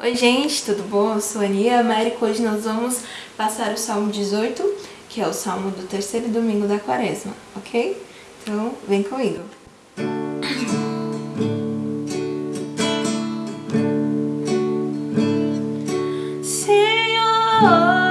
Oi gente, tudo bom? Eu sou a Ania América. Hoje nós vamos passar o Salmo 18, que é o Salmo do terceiro domingo da quaresma, ok? Então vem comigo.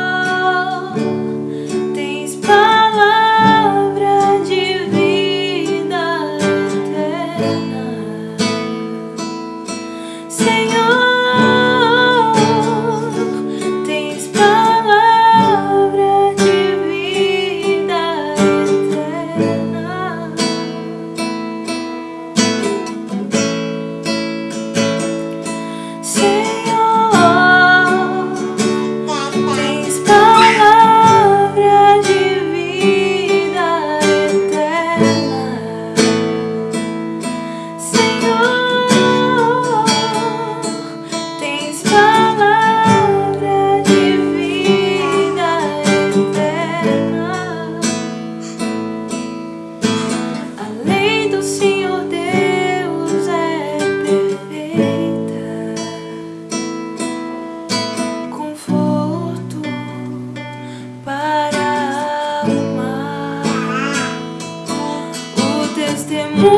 Senhor.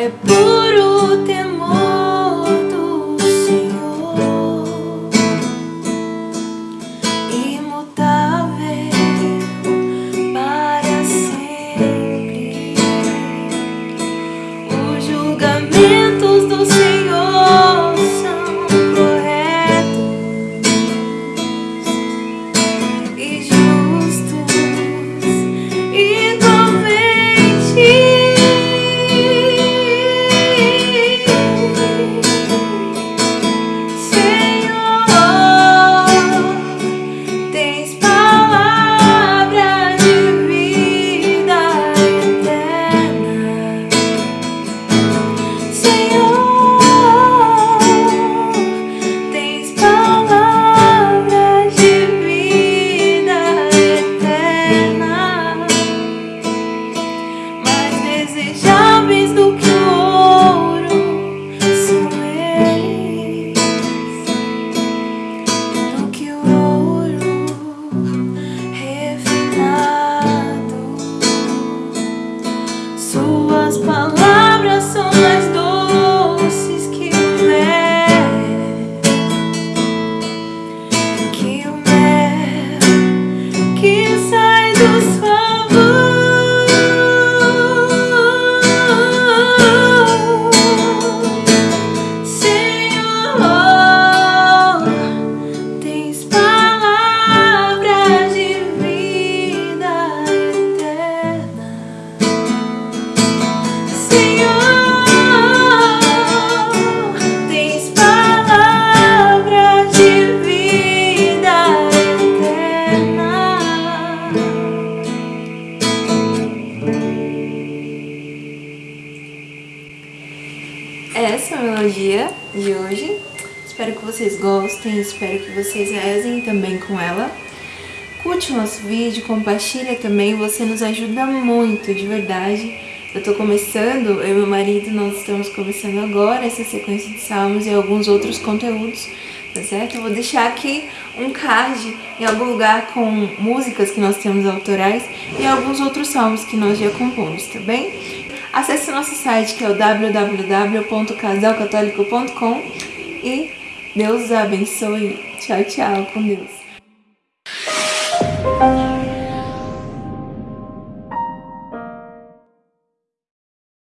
é puro. Teologia de hoje. Espero que vocês gostem, espero que vocês rezem também com ela. Curte o nosso vídeo, compartilha também, você nos ajuda muito, de verdade. Eu tô começando, eu e meu marido, nós estamos começando agora essa sequência de salmos e alguns outros conteúdos, tá certo? Eu vou deixar aqui um card em algum lugar com músicas que nós temos autorais e alguns outros salmos que nós já compomos, tá bem? Acesse nosso site que é o www.casalcatólico.com e Deus abençoe. Tchau, tchau, com Deus.